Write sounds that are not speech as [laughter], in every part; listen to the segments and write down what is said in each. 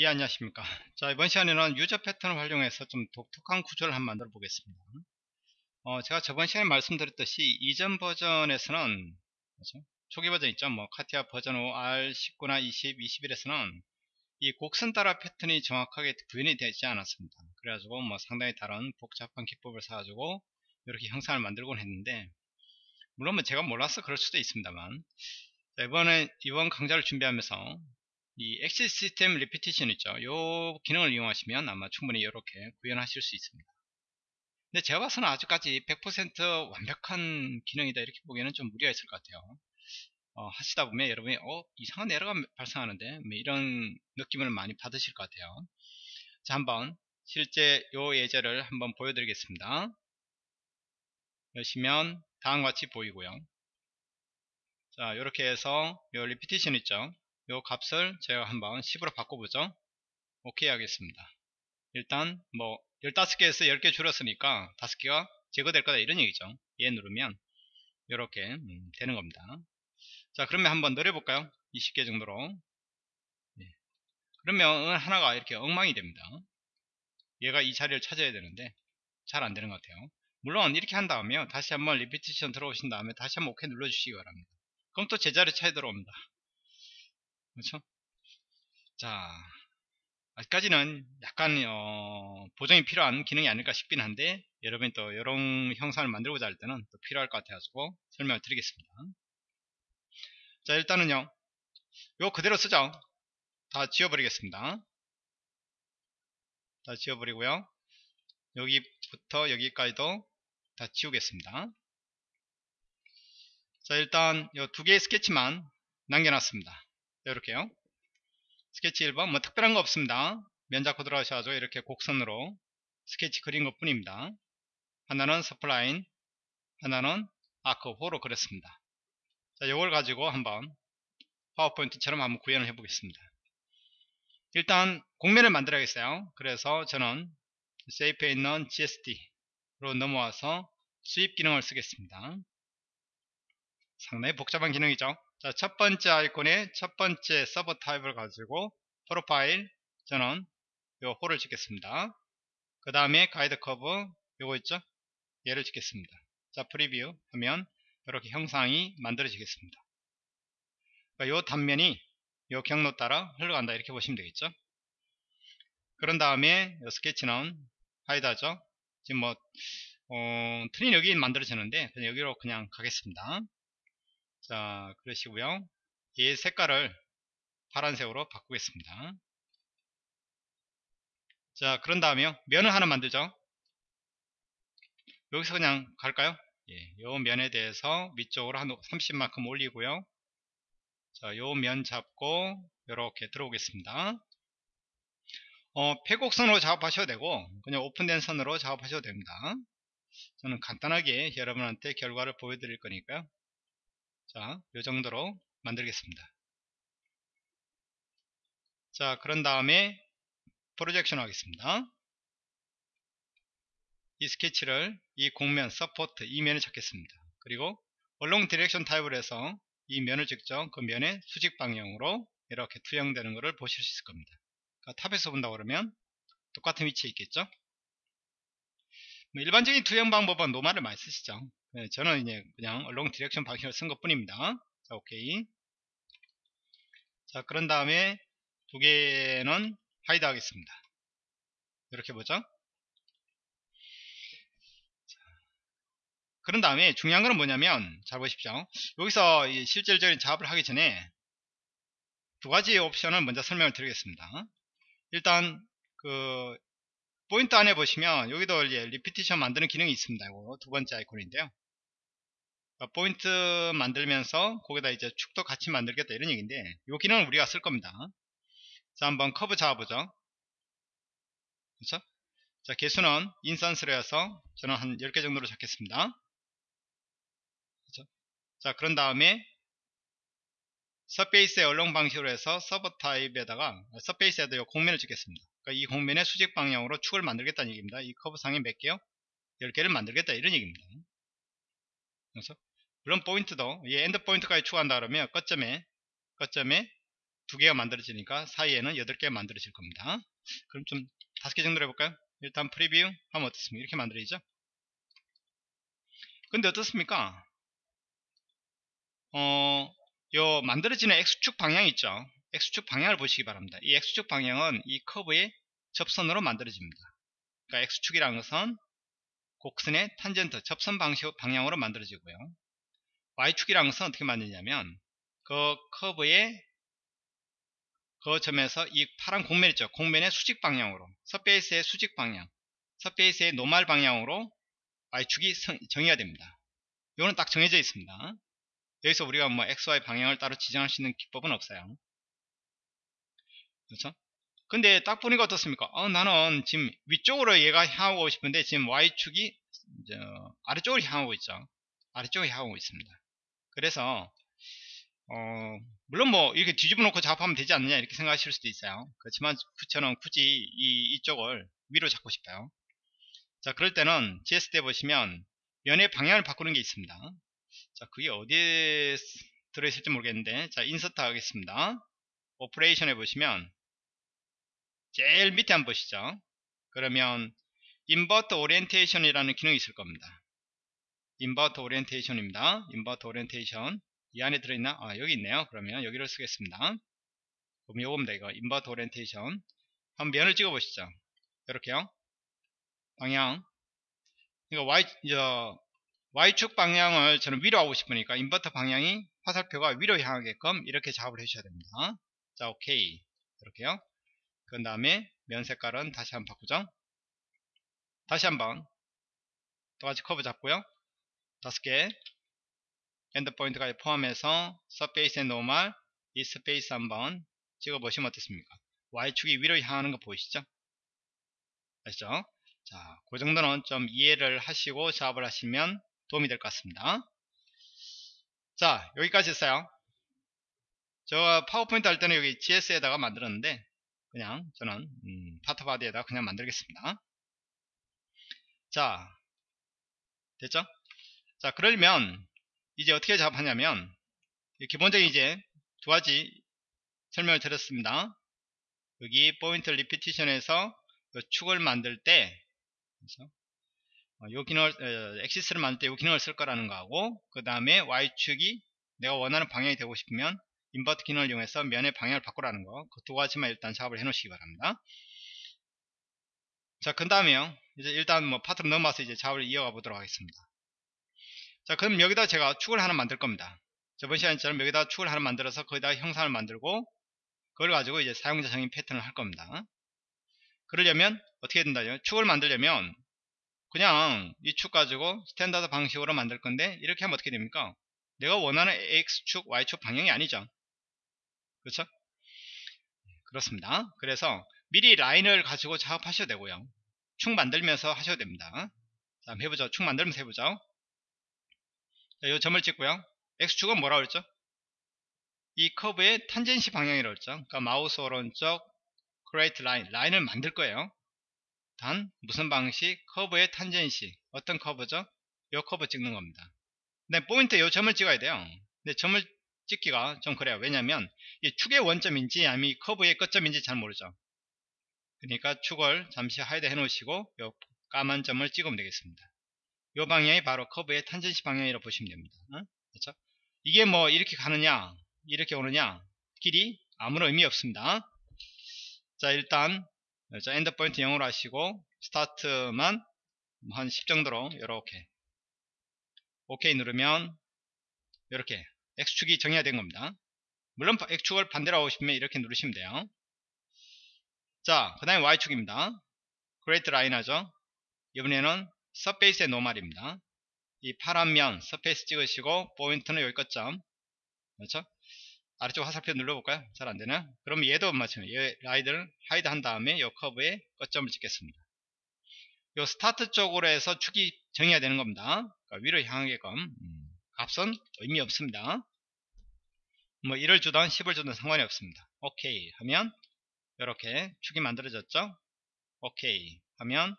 예 안녕하십니까. 자 이번 시간에는 유저 패턴을 활용해서 좀 독특한 구조를 한번 만들어 보겠습니다. 어, 제가 저번 시간에 말씀드렸듯이 이전 버전에서는 그렇죠? 초기 버전 있죠? 뭐 카티아 버전 5 R19나 20, 21에서는 이 곡선 따라 패턴이 정확하게 구현이 되지 않았습니다. 그래가지고 뭐 상당히 다른 복잡한 기법을 사가지고 이렇게 형상을 만들곤 했는데 물론 뭐 제가 몰라서 그럴 수도 있습니다만 이번에 이번 강좌를 준비하면서 이 axis system repetition 있죠. 이 기능을 이용하시면 아마 충분히 이렇게 구현하실 수 있습니다. 근데 제가 봐서는 아직까지 100% 완벽한 기능이다 이렇게 보기에는 좀 무리가 있을 것 같아요. 어, 하시다 보면 여러분이 어 이상한 에러가 발생하는데 뭐 이런 느낌을 많이 받으실 것 같아요. 자 한번 실제 요 예제를 한번 보여드리겠습니다. 여시면 다음과 같이 보이고요. 자 이렇게 해서 요 리피티션 있죠. 요 값을 제가 한번 10으로 바꿔보죠. 오케이 하겠습니다. 일단 뭐 15개에서 10개 줄었으니까 5개가 제거될 거다 이런 얘기죠. 얘 누르면 이렇게 음, 되는 겁니다. 자 그러면 한번 늘려볼까요? 20개 정도로. 네. 그러면 하나가 이렇게 엉망이 됩니다. 얘가 이 자리를 찾아야 되는데 잘 안되는 것 같아요. 물론 이렇게 한 다음에 다시 한번 리피티션 들어오신 다음에 다시 한번 오케이 눌러주시기 바랍니다. 그럼 또 제자리 차에 들어옵니다 그렇죠? 자, 아직까지는 약간 어, 보정이 필요한 기능이 아닐까 싶긴 한데 여러분이 또 이런 형상을 만들고자 할 때는 또 필요할 것 같아가지고 설명을 드리겠습니다. 자 일단은요, 요 그대로 쓰죠. 다 지워버리겠습니다. 다 지워버리고요. 여기부터 여기까지도 다 지우겠습니다. 자 일단 요두 개의 스케치만 남겨놨습니다. 이렇게요. 스케치 1번 뭐 특별한 거 없습니다. 면작 코드로 하셔가지고 이렇게 곡선으로 스케치 그린 것 뿐입니다. 하나는 spline, 하나는 arc, 호로 그렸습니다. 자, 이걸 가지고 한번 파워포인트처럼 한번 구현을 해 보겠습니다. 일단 곡면을 만들어야겠어요. 그래서 저는 shape에 있는 GSD로 넘어와서 sweep 기능을 쓰겠습니다. 상당히 복잡한 기능이죠. 자, 첫 번째 아이콘의 첫 번째 sub type을 가지고 profile 저는 요 호를 찍겠습니다. 그 다음에 guide curve 요거 있죠? 얘를 찍겠습니다. 자, preview 하면 이렇게 형상이 만들어지겠습니다. 그러니까 요 단면이 요 경로 따라 흘러간다 이렇게 보시면 되겠죠? 그런 다음에 요 스케치는 hide하죠? 지금 뭐 어, tree는 여기 만들어지는데 그냥 여기로 그냥 가겠습니다. 자 그러시고요 이 색깔을 파란색으로 바꾸겠습니다 자 그런 다음에요 면을 하나 만들죠 여기서 그냥 갈까요 예, 요 면에 대해서 위쪽으로 한 30만큼 올리고요 자, 요 면 잡고 이렇게 들어오겠습니다. 어, 폐곡선으로 작업하셔도 되고 그냥 오픈된 선으로 작업하셔도 됩니다. 저는 간단하게 여러분한테 결과를 보여드릴 거니까요. 자, 이 정도로 만들겠습니다. 자, 그런 다음에 projection 하겠습니다. 이 스케치를 이 곡면, support, 이 면을 찍겠습니다. 그리고 along direction type을 해서 이 면을 직접 그 면의 수직 방향으로 이렇게 투영되는 것을 보실 수 있을 겁니다. 그러니까 top에서 본다 그러면 똑같은 위치에 있겠죠? 뭐 일반적인 투영 방법은 normal을 많이 쓰시죠. 네, 저는 이제 그냥 along direction 방식을 쓴 것 뿐입니다. 자, 오케이. 자, 그런 다음에 두 개는 hide 하겠습니다. 이렇게 보죠. 그런 다음에 중요한 거는 뭐냐면 잘 보십시오. 여기서 실질적인 작업을 하기 전에 두 가지 옵션을 먼저 설명을 드리겠습니다. 일단 그 포인트 안에 보시면 여기도 이제 repetition 만드는 기능이 있습니다. 이거 두 번째 아이콘인데요. 포인트 만들면서 거기다 이제 축도 같이 만들겠다 이런 얘기인데 이 기능을 우리가 쓸 겁니다. 자 한번 커브 잡아보죠. 그렇죠? 자 개수는 instance로 해서 저는 한 10개 정도로 잡겠습니다. 그렇죠? 자 그런 다음에 서페이스의 얼렁 방식으로 해서 sub type에다가 surface에도 이 곡면을 찍겠습니다. 그러니까 이 곡면의 수직 방향으로 축을 만들겠다는 얘기입니다. 이 커브 상에 몇 개요? 10개를 만들겠다 이런 얘기입니다. 그래서 물론 포인트도 이 end point까지 추가한다 그러면 끝점에 끝점에 두 개가 만들어지니까 사이에는 여덟 개가 만들어질 겁니다. 그럼 좀 다섯 개 정도로 해볼까요? 일단 preview 하면 어떻습니까? 이렇게 만들어지죠? 근데 어떻습니까? 어, 요 만들어지는 X축 방향 있죠? X축 방향을 보시기 바랍니다. 이 X축 방향은 이 커브의 접선으로 만들어집니다. 그러니까 X축이라는 것은 곡선의 탄젠트, 접선 방식, 방향으로 만들어지고요. Y축이라는 것은 어떻게 만드냐면 그 커브의 그 점에서 이 파란 공면 있죠. 공면의 수직 방향으로 서페이스의 수직 방향 서페이스의 노말 방향으로 Y축이 정의가 됩니다. 이거는 딱 정해져 있습니다. 여기서 우리가 뭐 XY 방향을 따로 지정할 수 있는 기법은 없어요. 그렇죠? 근데 딱 보니까 어떻습니까? 어, 나는 지금 위쪽으로 얘가 향하고 싶은데 지금 Y축이 아래쪽으로 향하고 있죠. 아래쪽으로 향하고 있습니다. 그래서 어, 물론 뭐 이렇게 뒤집어 놓고 작업하면 되지 않느냐 이렇게 생각하실 수도 있어요. 그렇지만 저는 굳이 이, 이쪽을 위로 잡고 싶어요. 자 그럴 때는 GS 때 보시면 면의 방향을 바꾸는 게 있습니다. 자 그게 어디에 들어있을지 모르겠는데 자 insert 하겠습니다. operation에 보시면 제일 밑에 한번 보시죠. 그러면 invert orientation이라는 기능이 있을 겁니다. invert orientation입니다. invert orientation 이 안에 들어있나? 아 여기 있네요. 그러면 여기를 쓰겠습니다. 그럼 요겁니다. 이거 invert orientation 한번 면을 찍어 보시죠. 이렇게요. 방향 그러니까 Y, 저, Y축 방향을 저는 위로 하고 싶으니까 invert 방향이 화살표가 위로 향하게끔 이렇게 작업을 해주셔야 됩니다. 자 오케이 이렇게요. 그 다음에 면 색깔은 다시 한번 바꾸죠. 다시 한번 똑같이 커브 잡고요. 다섯 개 end point까지 포함해서 surface의 normal 이 surface 한번 찍어 보시면 어떻습니까? Y축이 위로 향하는 거 보이시죠? 아시죠? 자, 그 정도는 좀 이해를 하시고 작업을 하시면 도움이 될 것 같습니다. 자, 여기까지 했어요. 저 파워포인트 할 때는 여기 GS에다가 만들었는데 그냥 저는 음, 파트바디에다 그냥 만들겠습니다. 자 됐죠? 자 그러면 이제 어떻게 작업하냐면 기본적인 이제 두 가지 설명을 드렸습니다. 여기 포인트 repetition에서 축을 만들 때 어, 요 기능을 어, axis를 만들 때 요 기능을 쓸 거라는 거하고 그 다음에 y축이 내가 원하는 방향이 되고 싶으면 invert 기능을 이용해서 면의 방향을 바꾸라는 거. 그 두 가지만 일단 작업을 해 놓으시기 바랍니다. 자, 그 다음에요. 이제 일단 뭐 파트로 넘어와서 이제 작업을 이어가 보도록 하겠습니다. 자, 그럼 여기다 제가 축을 하나 만들 겁니다. 저번 시간처럼 여기다 축을 하나 만들어서 거기다 형상을 만들고 그걸 가지고 이제 사용자 정의 패턴을 할 겁니다. 그러려면 어떻게 된다요? 축을 만들려면 그냥 이 축 가지고 standard 방식으로 만들 건데 이렇게 하면 어떻게 됩니까? 내가 원하는 X축, Y축 방향이 아니죠. 그렇죠? 그렇습니다. 그래서 미리 라인을 가지고 작업하셔도 되고요. 축 만들면서 하셔도 됩니다. 자, 해보죠. 축 만들면서 해보죠. 자, 이 점을 찍고요. X축은 뭐라 그랬죠? 이 커브의 tangency 방향이라고 그랬죠. 그러니까 마우스 오른쪽 create line, 라인을 만들 거예요. 단 무슨 방식? 커브의 tangency. 어떤 커브죠? 이 커브 찍는 겁니다. 근데 포인트 이 점을 찍어야 돼요. 근데 점을 찍기가 좀 그래요. 왜냐면 이 축의 원점인지 아니면 이 커브의 끝점인지 잘 모르죠. 그러니까 축을 잠시 hide 해 놓으시고 이 까만 점을 찍으면 되겠습니다. 이 방향이 바로 커브의 tangency 방향이라고 보시면 됩니다. 어? 그렇죠? 이게 뭐 이렇게 가느냐 이렇게 오느냐 길이 아무런 의미 없습니다. 자 일단 자 end point 0으로 하시고 스타트만 한 10 정도로 이렇게 오케이 누르면 이렇게 X축이 정의가 된 겁니다. 물론 X축을 반대로 하고 싶으면 이렇게 누르시면 돼요. 자, 그 다음에 Y축입니다. create line 하죠. 이번에는 surface의 normal입니다. 이 파란 면 surface 찍으시고 포인트는 여기 끝점 그렇죠? 아래쪽 화살표 눌러볼까요? 잘 안되나? 그럼 얘도 마찬가지예요. 얘 라인을 hide 한 다음에 이 커브에 끝점을 찍겠습니다. 이 스타트 쪽으로 해서 축이 정해야 되는 겁니다. 그러니까 위로 향하게끔 음, 값은 의미 없습니다. 뭐 1을 주던 10을 주던 상관이 없습니다. 오케이 하면 이렇게 축이 만들어졌죠. 오케이 하면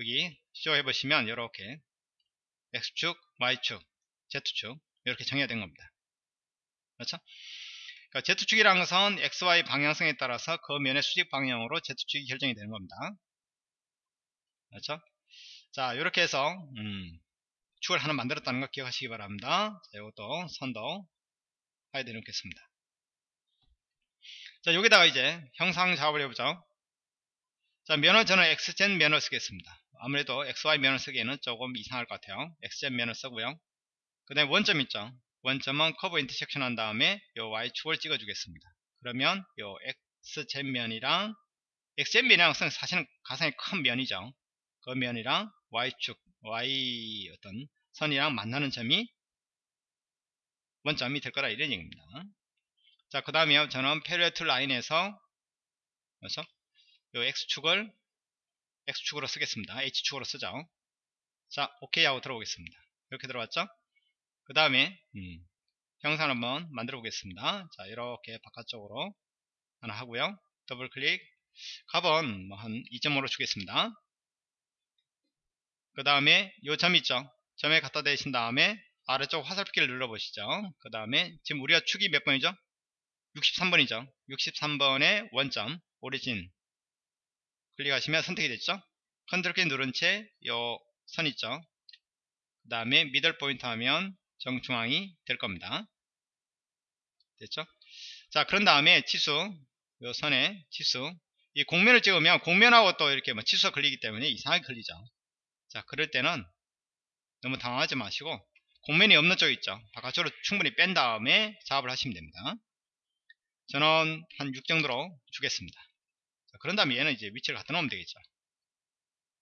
여기 쇼 해보시면 이렇게 X축, Y축, Z축 이렇게 정해야 된 겁니다. 그렇죠? 그러니까 Z축이라는 것은 XY 방향성에 따라서 그 면의 수직 방향으로 Z축이 결정이 되는 겁니다. 그렇죠? 자, 이렇게 해서 음, 축을 하나 만들었다는 거 기억하시기 바랍니다. 자, 이것도 선도 hide 놓겠습니다. 자, 여기다가 이제 형상 작업을 해보죠. 자, 면은 저는 XZ 면을 쓰겠습니다. 아무래도 XY 면을 쓰기에는 조금 이상할 것 같아요. XZ 면을 쓰고요. 그 다음에 원점 있죠. 원점은 커브 intersection 한 다음에 요 Y축을 찍어주겠습니다. 그러면 요 X젠 면이랑 X젠 면이랑 사실은 가상의 큰 면이죠. 그 면이랑 Y축, Y 어떤 선이랑 만나는 점이 원점이 될 거라 이런 얘기입니다. 자, 그 다음에 저는 페리어툴 라인에서 그래서 요 X축을 X축으로 쓰겠습니다. H축으로 쓰죠. 자, OK 하고 들어오겠습니다. 이렇게 들어왔죠? 그 다음에 음, 형상을 한번 만들어 보겠습니다. 자, 이렇게 바깥쪽으로 하나 하고요. 더블 클릭 값은 뭐 한 2.5로 주겠습니다. 그 다음에 요 점 있죠? 점에 갖다 대신 다음에 아래쪽 화살표 키를 눌러보시죠. 그 다음에 지금 우리가 축이 몇 번이죠? 63번이죠. 63번의 원점 origin 클릭하시면 선택이 됐죠. 컨트롤 키 누른 채 요 선 있죠. 그 다음에 미들 포인트 하면 정중앙이 될 겁니다. 됐죠? 자 그런 다음에 치수 요 선에 치수 이 공면을 찍으면 공면하고 또 이렇게 뭐 치수가 걸리기 때문에 이상하게 걸리죠. 자 그럴 때는 너무 당황하지 마시고 공면이 없는 쪽 있죠. 바깥쪽으로 충분히 뺀 다음에 작업을 하시면 됩니다. 저는 한 6 정도로 주겠습니다. 자, 그런 다음에 얘는 이제 위치를 갖다 놓으면 되겠죠.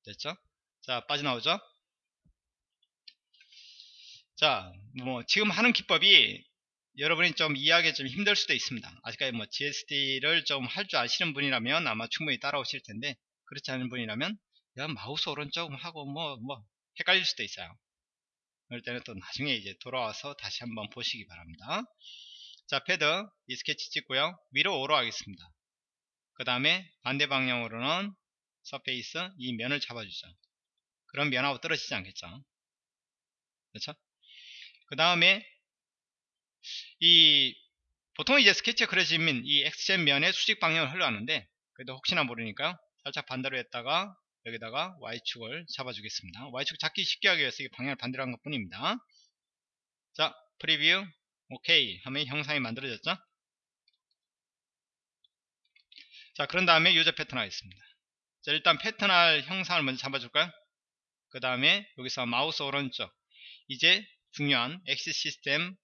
됐죠? 자, 빠져나오죠? 자, 뭐, 지금 하는 기법이 여러분이 좀 이해하기 좀 힘들 수도 있습니다. 아직까지 뭐 GSD를 좀 할 줄 아시는 분이라면 아마 충분히 따라오실 텐데, 그렇지 않은 분이라면, 야, 마우스 오른쪽 하고 뭐, 뭐, 헷갈릴 수도 있어요. 그럴 때는 또 나중에 이제 돌아와서 다시 한번 보시기 바랍니다. 자, 패드, 이 스케치 찍고요. 위로 5로 하겠습니다. 그 다음에 반대 방향으로는 surface 이 면을 잡아주죠. 그럼 면하고 떨어지지 않겠죠. 그렇죠? 그 다음에 이 보통 이제 스케치가 그려지면 이 XZ 면의 수직 방향을 흘러가는데 그래도 혹시나 모르니까 살짝 반대로 했다가 여기다가 Y축을 잡아주겠습니다. Y축 잡기 쉽게 하기 위해서 방향을 반대로 한 것 뿐입니다. 자, preview 오케이 하면 형상이 만들어졌죠. 자 그런 다음에 user 패턴 하겠습니다. 자 일단 패턴할 형상을 먼저 잡아줄까요? 그 다음에 여기서 마우스 오른쪽. 이제 중요한 axis system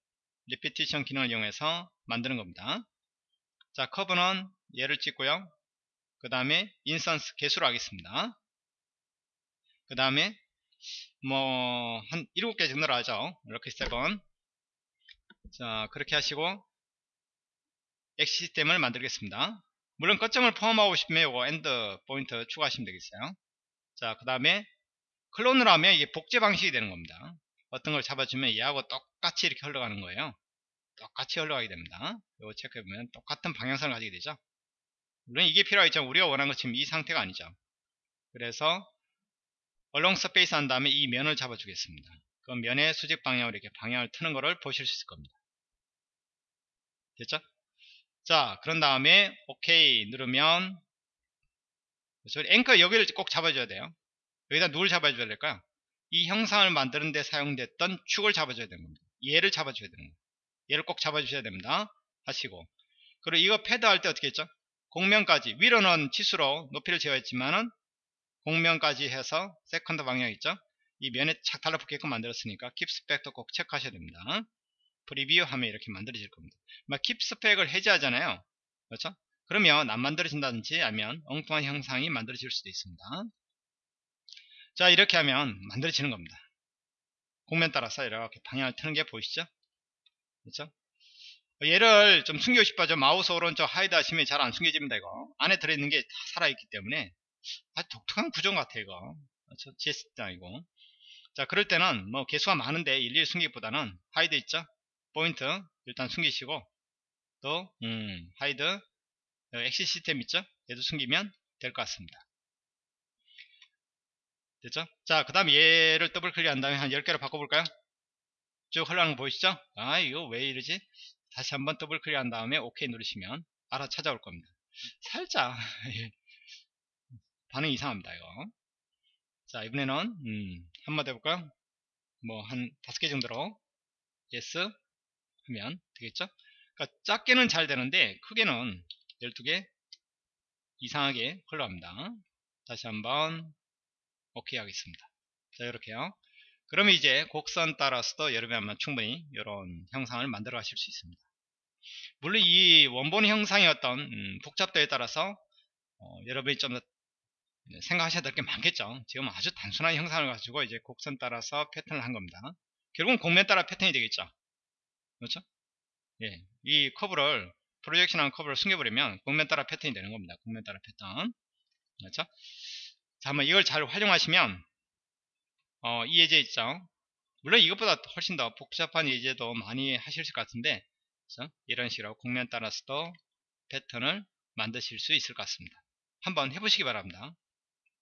repetition 기능을 이용해서 만드는 겁니다. 자 커브는 얘를 찍고요. 그 다음에 instance 개수로 하겠습니다. 그 다음에 뭐 한 7개 정도로 하죠. 이렇게 7번. 자 그렇게 하시고 axis system을 만들겠습니다 물론 거점을 포함하고 싶으면 이거 end point 추가하시면 되겠어요. 자 그 다음에 클론을 하면 이게 복제 방식이 되는 겁니다. 어떤 걸 잡아주면 얘하고 똑같이 이렇게 흘러가는 거예요. 똑같이 흘러가게 됩니다. 이거 체크해보면 똑같은 방향성을 가지게 되죠. 물론 이게 필요하겠죠 우리가 원하는 것처럼 이 상태가 아니죠. 그래서 얼렁 서페이스 한 다음에 이 면을 잡아주겠습니다. 그 면의 수직 방향으로 이렇게 방향을 트는 것을 보실 수 있을 겁니다. 됐죠? 자 그런 다음에 OK 누르면? 앵커 여기를 꼭 잡아줘야 돼요. 여기다 누굴 잡아줘야 될까요? 이 형상을 만드는 데 사용됐던 축을 잡아줘야 됩니다. 얘를 잡아줘야 되는 거예요. 얘를 꼭 잡아주셔야 됩니다. 하시고. 그리고 이거 패드 할 때 어떻게 했죠? 곡면까지 위로는 치수로 높이를 재었지만은 곡면까지 해서 second 방향 있죠? 이 면에 착 달라붙게끔 만들었으니까 keep spec도 꼭 체크하셔야 됩니다 preview 하면 이렇게 만들어질 겁니다. 막 keep spec을 해제하잖아요. 그렇죠? 그러면 안 만들어진다든지 아니면 엉뚱한 형상이 만들어질 수도 있습니다. 자 이렇게 하면 만들어지는 겁니다. 곡면 따라서 이렇게 방향을 트는 게 보이시죠? 그렇죠? 얘를 좀 숨기고 싶어져 마우스 오른쪽 hide 하시면 잘 안 숨겨집니다 이거 안에 들어있는 게 다 살아있기 때문에 아주 독특한 구조인 것 같아요 이거 그렇죠? GS도 아니고 자 그럴 때는 뭐 개수가 많은데 일일이 숨기기보다는 hide 있죠 포인트 일단 숨기시고 또 음, hide axis system 있죠 얘도 숨기면 될 것 같습니다 됐죠 자 그 다음 얘를 더블 클릭 한 다음에 한 10개로 바꿔볼까요 쭉 흘러가는 거 보이시죠 아 이거 왜 이러지 다시 한번 더블 클릭한 다음에 OK 누르시면 알아서 찾아올 겁니다. 살짝 [laughs] 예. 반응 이상합니다 이거. 자 이번에는 음, 한마디 해볼까요? 뭐 한 다섯 개 정도로 yes 하면 되겠죠? 그러니까 작게는 잘 되는데 크게는 12개 이상하게 흘러갑니다. 다시 한번 오케이 하겠습니다. 자 이렇게요. 그러면 이제 곡선 따라서도 여러분이 아마 충분히 이런 형상을 만들어 가실 수 있습니다. 물론 이 원본 형상의 어떤 음, 복잡도에 따라서 어, 여러분이 좀 생각하셔야 될 게 많겠죠. 지금 아주 단순한 형상을 가지고 이제 곡선 따라서 패턴을 한 겁니다. 결국은 곡면 따라 패턴이 되겠죠. 그렇죠? 예, 이 커브를 프로젝션한 커브를 숨겨버리면 곡면 따라 패턴이 되는 겁니다. 곡면 따라 패턴. 그렇죠? 자, 한번 이걸 잘 활용하시면 어, 이 예제 있죠. 물론 이것보다 훨씬 더 복잡한 예제도 많이 하실 것 같은데 그렇죠? 이런 식으로 곡면 따라서도 패턴을 만드실 수 있을 것 같습니다. 한번 해보시기 바랍니다.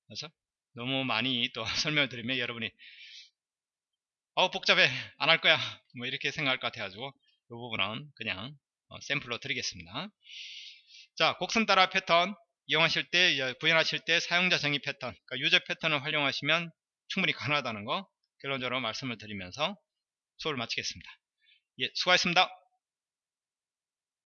그렇죠? 너무 많이 또 [laughs] 설명을 드리면 여러분이 어 복잡해. 안 할 거야. 뭐 이렇게 생각할 것 같아가지고 이 부분은 그냥 어, 샘플로 드리겠습니다. 자 곡선 따라 패턴. 이용하실 때 구현하실 때 사용자 정의 패턴. 그러니까 유저 패턴을 활용하시면 충분히 가능하다는 거 결론적으로 말씀을 드리면서 수업을 마치겠습니다. 예 수고하셨습니다